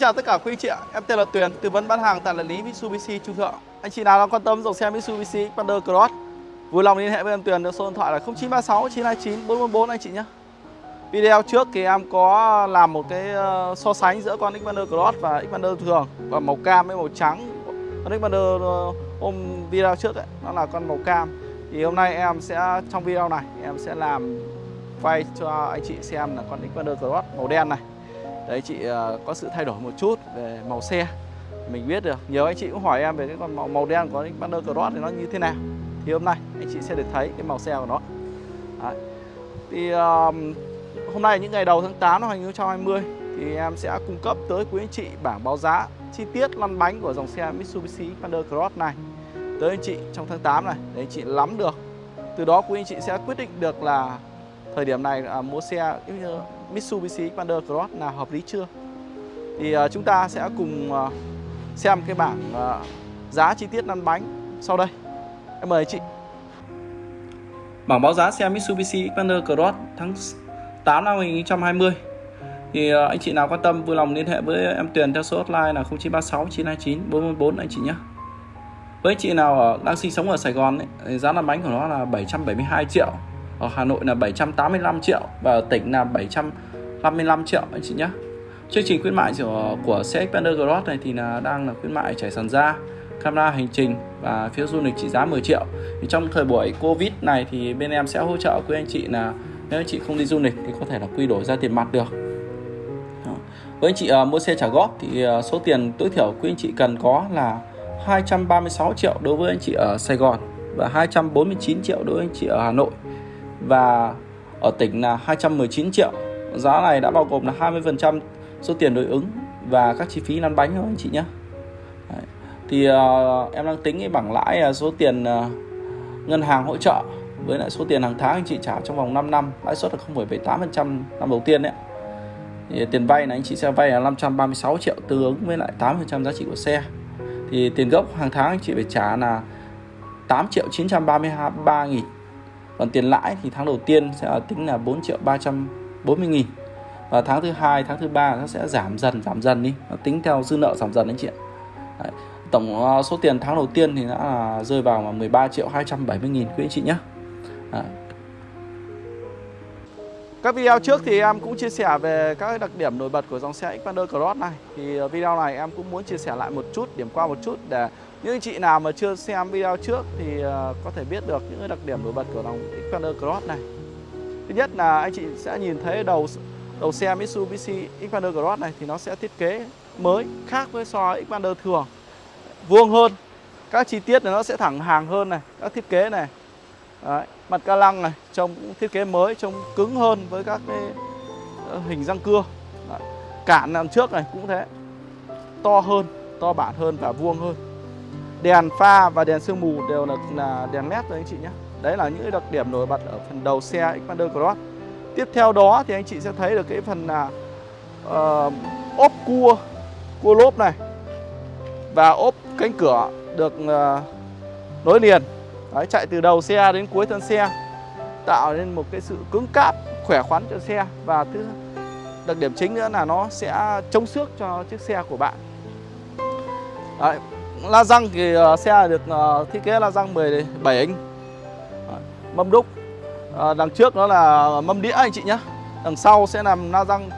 Chào tất cả quý anh chị ạ, em tên là Tuyền, tư vấn bán hàng tại đại lý Mitsubishi Trung Thượng. Anh chị nào đang quan tâm dòng xe Mitsubishi Xpander Cross, vui lòng liên hệ với em Tuyền theo số điện thoại là 0936 929 444 anh chị nhé. Video trước thì em có làm một cái ờ, so sánh giữa con Xpander Cross và Xpander thường và màu cam với màu trắng. Con Xpander ờ, hôm video trước ấy, nó là con màu cam. Thì hôm nay em sẽ trong video này em sẽ làm quay cho anh chị xem là con Xpander Cross màu đen này đấy chị uh, có sự thay đổi một chút về màu xe. Mình biết được nhiều anh chị cũng hỏi em về cái con màu, màu đen của Xpander Cross thì nó như thế nào. Thì hôm nay anh chị sẽ được thấy cái màu xe của nó. Đấy. thì um, hôm nay những ngày đầu tháng 8 năm 2020 thì em sẽ cung cấp tới quý anh chị bảng báo giá chi tiết lăn bánh của dòng xe Mitsubishi Xpander Cross này tới anh chị trong tháng 8 này để anh chị nắm được. Từ đó quý anh chị sẽ quyết định được là thời điểm này à, mua xe như Mitsubishi Xpander Cross là hợp lý chưa thì à, chúng ta sẽ cùng à, xem cái bảng à, giá chi tiết lăn bánh sau đây em mời chị bảng báo giá xe Mitsubishi Xpander Cross tháng 8 năm 2020 thì anh chị nào quan tâm vui lòng liên hệ với em Tuyền theo số hotline là 0936 929 444 anh chị nhé với anh chị nào ở, đang sinh sống ở Sài Gòn ấy, thì giá lăn bánh của nó là 772 triệu ở Hà Nội là 785 triệu và ở tỉnh là 755 triệu anh chị nhé chương trình khuyến mại của, của xe Xpander Cross này thì là đang là khuyến mại trải sàn da camera hành trình và phiếu du lịch trị giá 10 triệu. Thì trong thời buổi Covid này thì bên em sẽ hỗ trợ quý anh chị là nếu anh chị không đi du lịch thì có thể là quy đổi ra tiền mặt được. Với anh chị uh, mua xe trả góp thì uh, số tiền tối thiểu quý anh chị cần có là 236 triệu đối với anh chị ở Sài Gòn và 249 triệu đối với anh chị ở Hà Nội và ở tỉnh là 219 triệu. Giá này đã bao gồm là 20% số tiền đối ứng và các chi phí lăn bánh thôi anh chị nhé. Đấy. Thì uh, em đang tính cái bảng lãi uh, số tiền uh, ngân hàng hỗ trợ với lại số tiền hàng tháng anh chị trả trong vòng 5 năm lãi suất là 0,78% năm đầu tiên đấy. Thì tiền vay là anh chị sẽ vay là 536 triệu tương ứng với lại 8% giá trị của xe. Thì tiền gốc hàng tháng anh chị phải trả là 8 triệu 933 nghìn còn tiền lãi thì tháng đầu tiên sẽ tính là 4 triệu 340 nghìn và tháng thứ hai, tháng thứ ba nó sẽ giảm dần giảm dần đi nó tính theo dư nợ giảm dần anh chị ạ Đấy. tổng ờ, số tiền tháng đầu tiên thì đã là rơi vào là 13 triệu 270 nghìn quý anh chị nhé Đấy. Các video trước thì em cũng chia sẻ về các đặc điểm nổi bật của dòng xe Xpander Cross này Thì ờ, video này em cũng muốn chia sẻ lại một chút, điểm qua một chút để những anh chị nào mà chưa xem video trước thì ờ, có thể biết được những đặc điểm nổi bật của dòng Xpander Cross này. Thứ nhất là anh chị sẽ nhìn thấy đầu đầu xe Mitsubishi Xpander Cross này thì nó sẽ thiết kế mới khác với so với Xpander thường. Vuông hơn. Các chi tiết này nó sẽ thẳng hàng hơn này, các thiết kế này. Đấy, mặt ca lăng này trông cũng thiết kế mới, trông cứng hơn với các cái ờ, hình răng cưa. Đấy. Cản đằng trước này cũng thế. To hơn, to bản hơn và vuông hơn đèn pha và đèn sương mù đều là, là đèn led rồi anh chị nhé đấy là những đặc điểm nổi bật ở phần đầu xe Xpander Cross tiếp theo đó thì anh chị sẽ thấy được cái phần là uh, ốp cua cua lốp này và ốp cánh cửa được uh, nối liền đấy, chạy từ đầu xe đến cuối thân xe tạo nên một cái sự cứng cáp khỏe khoắn cho xe. Và thứ đặc điểm chính nữa là nó sẽ chống xước cho chiếc xe của bạn. Đấy, la răng thì uh, xe được uh, thiết kế la răng 17 inch. Mâm đúc. Uh, đằng trước nó là mâm đĩa anh chị nhé đằng sau sẽ làm la răng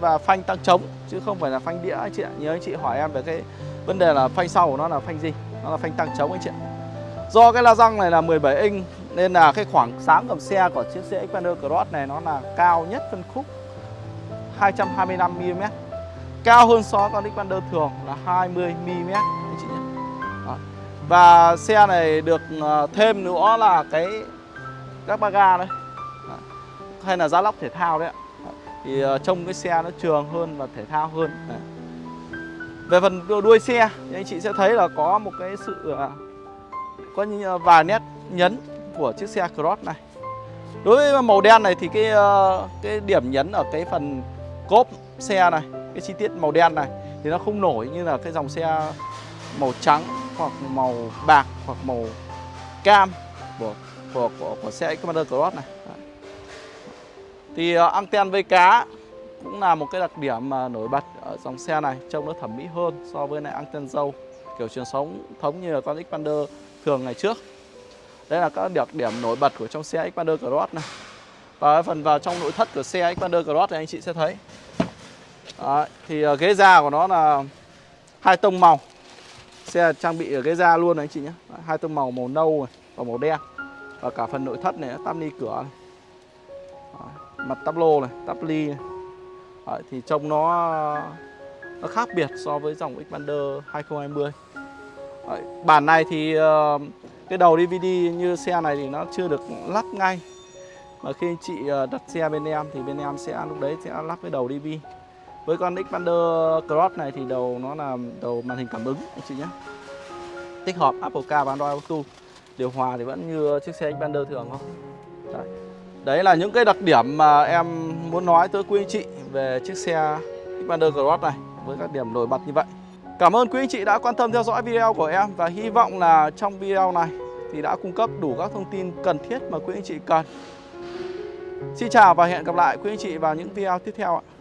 và phanh tăng trống chứ không phải là phanh đĩa anh chị ạ. Nhớ anh chị hỏi em về cái vấn đề là phanh sau của nó là phanh gì? Nó là phanh tăng trống anh chị ạ do cái la răng này là 17 inch, nên là cái khoảng sáng cầm xe của chiếc xe Xpander Cross này nó là cao nhất phân khúc 225 mm cao hơn so với con Xpander thường là 20 mm anh chị nhé đó. và xe này được ờ, thêm nữa là cái các ba ga đấy đó. hay là giá lóc thể thao đấy ạ thì ờ, trông cái xe nó trường hơn và thể thao hơn đấy. về phần đuôi xe thì anh chị sẽ thấy là có một cái sự ờ, có ờ, vài nét nhấn của chiếc xe Cross này đối với màu đen này thì cái ờ, cái điểm nhấn ở cái phần cốp xe này cái chi tiết màu đen này thì nó không nổi như là cái dòng xe màu trắng hoặc màu bạc hoặc màu cam của của của, của xe Commander Cross này. Thì uh, anten vây cá cũng là một cái đặc điểm mà nổi bật ở dòng xe này trông nó thẩm mỹ hơn so với lại anten dâu kiểu truyền sống thống như là con Xpander thường ngày trước. Đây là các đặc điểm nổi bật của trong xe Xpander Cross này. Và phần vào trong nội thất của xe Xpander Cross thì anh chị sẽ thấy. Đấy, thì ờ, ghế da của nó là hai tông màu. Xe trang bị ở ghế da luôn này anh chị nhé. Hai tông màu màu nâu và màu đen. Và cả phần nội thất này tắp ni cửa này. Đấy, mặt tắp lô này tắp ly này. Đấy, thì trông nó ờ, nó khác biệt so với dòng Xpander 2020 bản này thì ờ, cái đầu DVD như xe này thì nó chưa được lắp ngay. Mà khi anh chị ờ, đặt xe bên em thì bên em sẽ, lúc đấy sẽ lắp cái đầu DV với con Xpander Cross này thì đầu nó là đầu màn hình cảm ứng, anh chị nhé. Tích hợp Apple Car và Android Auto. Điều hòa thì vẫn như chiếc xe Xpander thường thôi. Đấy. đấy là những cái đặc điểm mà em muốn nói tới quý anh chị về chiếc xe Xpander Cross này, với các điểm nổi bật như vậy. Cảm ơn quý anh chị đã quan tâm theo dõi video của em và hy vọng là trong video này thì đã cung cấp đủ các thông tin cần thiết mà quý anh chị cần. Xin chào và hẹn gặp lại quý anh chị vào những video tiếp theo ạ.